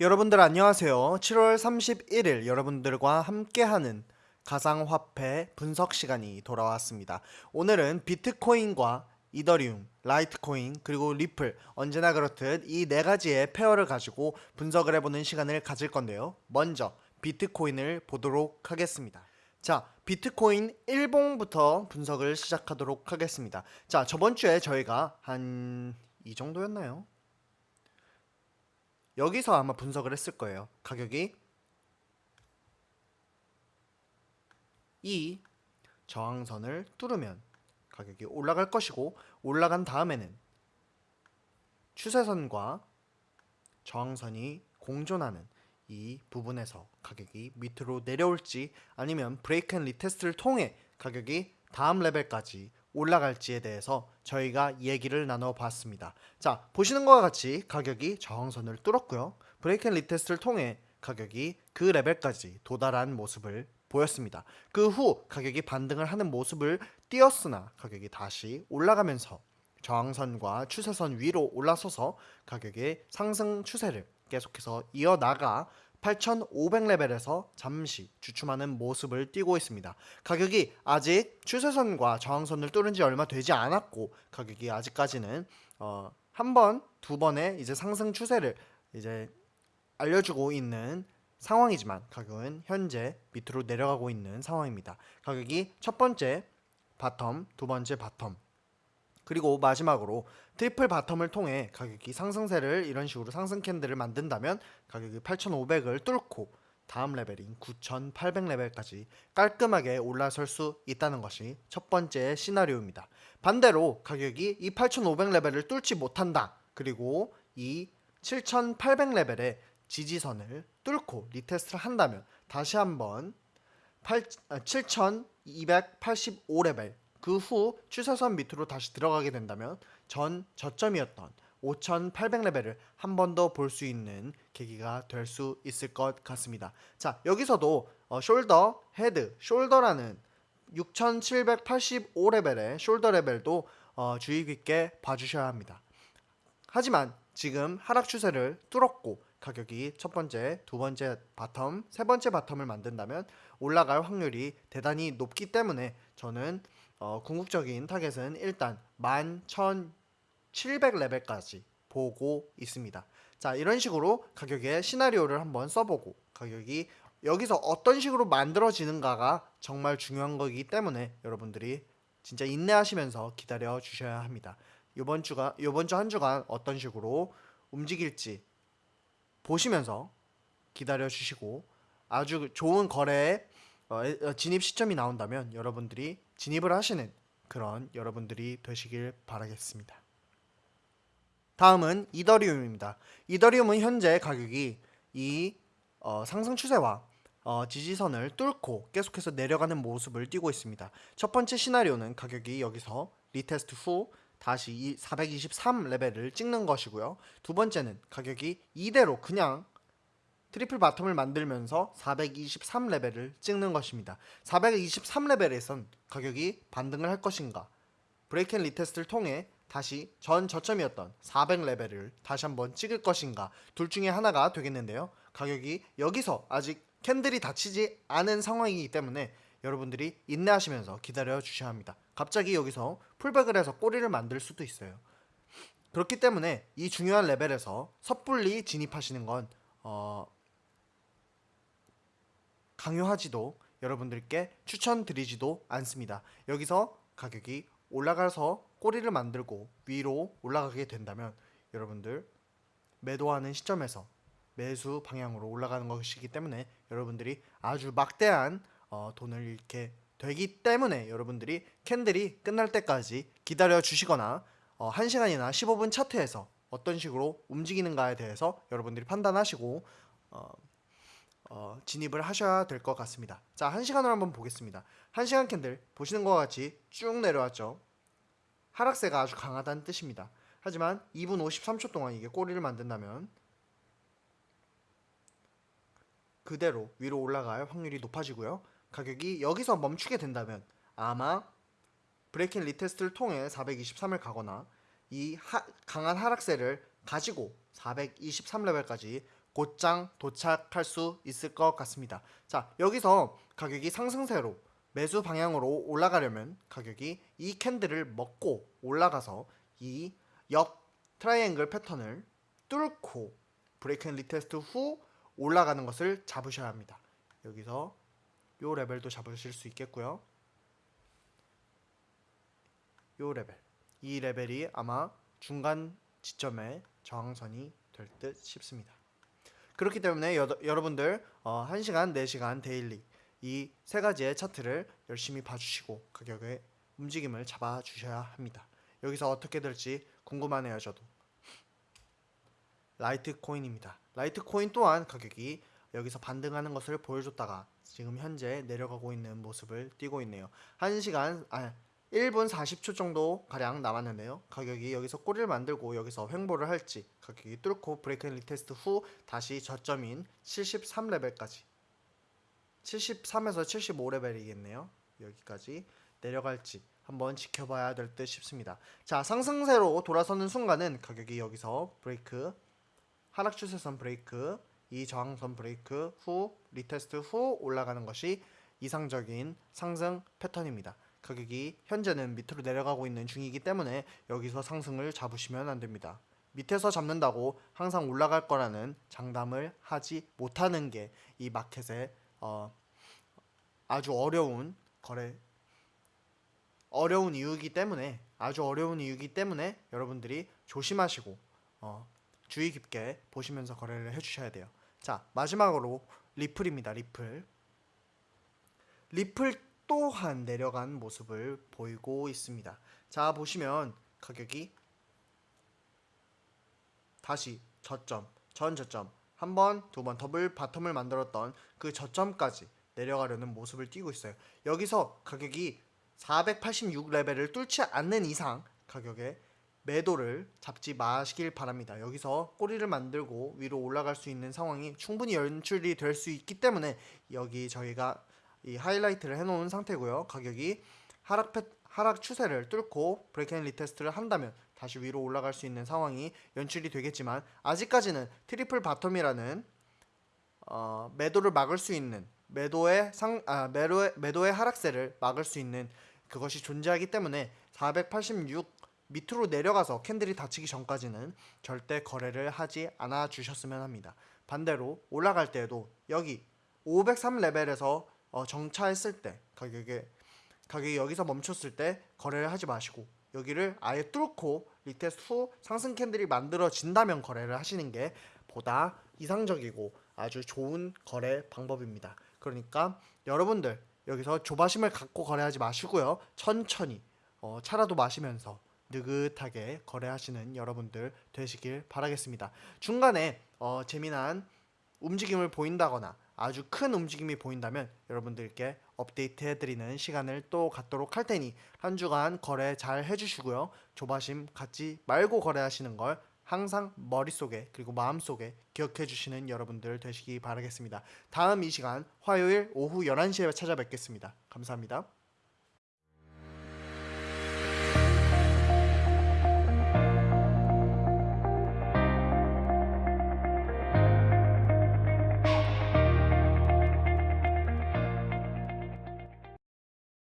여러분들 안녕하세요. 7월 31일 여러분들과 함께하는 가상화폐 분석 시간이 돌아왔습니다. 오늘은 비트코인과 이더리움, 라이트코인, 그리고 리플 언제나 그렇듯 이 네 가지의 pair를 가지고 분석을 해보는 시간을 가질 건데요. 먼저 비트코인을 보도록 하겠습니다. 자, 비트코인 일봉부터 분석을 시작하도록 하겠습니다. 자, 저번 주에 저희가 한 이 정도였나요? 여기서 아마 분석을 했을 거예요. 가격이 이 저항선을 뚫으면 가격이 올라갈 것이고 올라간 다음에는 추세선과 저항선이 공존하는 이 부분에서 가격이 밑으로 내려올지 아니면 break and retest를 통해 가격이 다음 레벨까지 올라갈지에 대해서 저희가 얘기를 나눠봤습니다. 자 보시는 것과 같이 가격이 저항선을 뚫었고요. break and retest를 통해 가격이 그 레벨까지 도달한 모습을 보였습니다. 그 후 가격이 반등을 하는 모습을 띄었으나 가격이 다시 올라가면서 저항선과 추세선 위로 올라서서 가격의 상승 추세를 계속해서 이어나가 8,500레벨에서 잠시 주춤하는 모습을 띄고 있습니다. 가격이 아직 추세선과 저항선을 뚫은 지 얼마 되지 않았고 가격이 아직까지는 어, 한 번, 두 번의 이제 상승 추세를 이제 알려주고 있는 상황이지만 가격은 현재 밑으로 내려가고 있는 상황입니다. 가격이 첫 번째 bottom, 두 번째 bottom, 그리고 마지막으로 triple bottom을 통해 가격이 상승세를 이런 식으로 상승 candle을 만든다면 가격이 8,500을 뚫고 다음 레벨인 9,800레벨까지 깔끔하게 올라설 수 있다는 것이 첫 번째 시나리오입니다. 반대로 가격이 이 8,500레벨을 뚫지 못한다. 그리고 이 7,800레벨의 지지선을 뚫고 retest를 한다면 다시 한번 7285레벨 그 후 추세선 밑으로 다시 들어가게 된다면 전 저점이었던 5800레벨을 한 번 더 볼 수 있는 계기가 될 수 있을 것 같습니다. 자 여기서도 어, shoulder, head, shoulder라는 6785레벨의 shoulder 레벨도 어, 주의 깊게 봐주셔야 합니다. 하지만 지금 하락 추세를 뚫었고 가격이 첫 번째, 두 번째 bottom, 세 번째 bottom을 만든다면 올라갈 확률이 대단히 높기 때문에 저는 어, 궁극적인 타겟은 일단 11,700레벨까지 보고 있습니다. 자 이런 식으로 가격의 시나리오를 한번 써보고 가격이 여기서 어떤 식으로 만들어지는가가 정말 중요한 거기 때문에 여러분들이 진짜 인내하시면서 기다려 주셔야 합니다. 이번 주가 이번 주 한 주간 어떤 식으로 움직일지 보시면서 기다려 주시고 아주 좋은 거래에 어, 어, 진입 시점이 나온다면 여러분들이 진입을 하시는 그런 여러분들이 되시길 바라겠습니다. 다음은 이더리움입니다. 이더리움은 현재 가격이 이 어, 상승 추세와 어, 지지선을 뚫고 계속해서 내려가는 모습을 띄고 있습니다. 첫 번째 시나리오는 가격이 여기서 retest 후 다시 423 레벨을 찍는 것이고요. 두 번째는 가격이 이대로 그냥 triple bottom을 만들면서 423 레벨을 찍는 것입니다. 423 레벨에선 가격이 반등을 할 것인가? break and retest를 통해 다시 전 저점이었던 400 레벨을 다시 한번 찍을 것인가? 둘 중에 하나가 되겠는데요. 가격이 여기서 아직 candle이 닫히지 않은 상황이기 때문에 여러분들이 인내하시면서 기다려 주셔야 합니다. 갑자기 여기서 풀백을 해서 꼬리를 만들 수도 있어요. 그렇기 때문에 이 중요한 레벨에서 섣불리 진입하시는 건 어, 강요하지도 여러분들께 추천드리지도 않습니다. 여기서 가격이 올라가서 꼬리를 만들고 위로 올라가게 된다면 여러분들 매도하는 시점에서 매수 방향으로 올라가는 것이기 때문에 여러분들이 아주 막대한 어, 돈을 잃게 되기 때문에 여러분들이 캔들이 끝날 때까지 기다려 주시거나 어, 1시간이나 15분 차트에서 어떤 식으로 움직이는가에 대해서 여러분들이 판단하시고 어, 어, 진입을 하셔야 될 것 같습니다. 자, 1시간으로 한번 보겠습니다. 1시간 캔들 보시는 것과 같이 쭉 내려왔죠. 하락세가 아주 강하다는 뜻입니다. 하지만 2분 53초 동안 이게 꼬리를 만든다면 그대로 위로 올라갈 확률이 높아지고요. 가격이 여기서 멈추게 된다면 아마 break and retest를 통해 423을 가거나 이 하- 강한 하락세를 가지고 423레벨까지 곧장 도착할 수 있을 것 같습니다. 자, 여기서 가격이 상승세로 매수 방향으로 올라가려면 가격이 이 candle을 먹고 올라가서 이 옆 트라이앵글 패턴을 뚫고 break and retest 후 올라가는 것을 잡으셔야 합니다. 여기서 요 레벨도 잡으실 수 있겠고요. 요 레벨. 이 레벨이 아마 중간 지점의 저항선이 될 듯 싶습니다. 그렇기 때문에 여, 여러분들 어, 1시간, 4시간 daily 이 세 가지의 차트를 열심히 봐주시고 가격의 움직임을 잡아 주셔야 합니다. 여기서 어떻게 될지 궁금하네요, 저도. 라이트 코인입니다. 라이트 코인 또한 가격이 여기서 반등하는 것을 보여줬다가 지금 현재 내려가고 있는 모습을 띄고 있네요. 1시간 아 1분 40초 정도 가량 남았는데요. 가격이 여기서 꼬리를 만들고 여기서 횡보를 할지 가격이 뚫고 break and retest 후 다시 저점인 73레벨까지 73에서 75레벨이겠네요. 여기까지 내려갈지 한번 지켜봐야 될 듯 싶습니다. 자 상승세로 돌아서는 순간은 가격이 여기서 브레이크 하락 추세선 브레이크 이 저항선 브레이크 후 retest 후 올라가는 것이 이상적인 상승 패턴입니다. 가격이 현재는 밑으로 내려가고 있는 중이기 때문에 여기서 상승을 잡으시면 안 됩니다. 밑에서 잡는다고 항상 올라갈 거라는 장담을 하지 못하는 게 이 마켓의 어, 아주 어려운 거래 어려운 이유이기 때문에 아주 어려운 이유이기 때문에 여러분들이 조심하시고 어, 주의 깊게 보시면서 거래를 해주셔야 돼요. 자 마지막으로 리플입니다. 리플 리플 또한 내려간 모습을 보이고 있습니다. 자 보시면 가격이 다시 저점, 전 저점 한 번, 두 번 double bottom을 만들었던 그 저점까지 내려가려는 모습을 띄고 있어요. 여기서 가격이 486레벨을 뚫지 않는 이상 가격에 매도를 잡지 마시길 바랍니다. 여기서 꼬리를 만들고 위로 올라갈 수 있는 상황이 충분히 연출이 될 수 있기 때문에 여기 저희가 이 하이라이트를 해놓은 상태고요. 가격이 하락 패, 하락 추세를 뚫고 break and retest를 한다면 다시 위로 올라갈 수 있는 상황이 연출이 되겠지만 아직까지는 triple bottom이라는 어, 매도를 막을 수 있는 매도의 상 아, 매도의 매도의 하락세를 막을 수 있는 그것이 존재하기 때문에 486 밑으로 내려가서 candle이 닫히기 전까지는 절대 거래를 하지 않아 주셨으면 합니다. 반대로 올라갈 때에도 여기 503 레벨에서 어, 정차했을 때 가격에 가격이 여기서 멈췄을 때 거래를 하지 마시고 여기를 아예 뚫고 retest 후 상승 candle이 만들어진다면 거래를 하시는 게 보다 이상적이고 아주 좋은 거래 방법입니다. 그러니까 여러분들 여기서 조바심을 갖고 거래하지 마시고요. 천천히 어, 차라도 마시면서 느긋하게 거래하시는 여러분들 되시길 바라겠습니다. 중간에 어, 재미난 움직임을 보인다거나 아주 큰 움직임이 보인다면 여러분들께 업데이트 해드리는 시간을 또 갖도록 할 테니 한 주간 거래 잘 해주시고요. 조바심 갖지 말고 거래하시는 걸 항상 머릿속에 그리고 마음속에 기억해 주시는 여러분들 되시기 바라겠습니다. 다음 이 시간 화요일 오후 11시에 찾아뵙겠습니다. 감사합니다.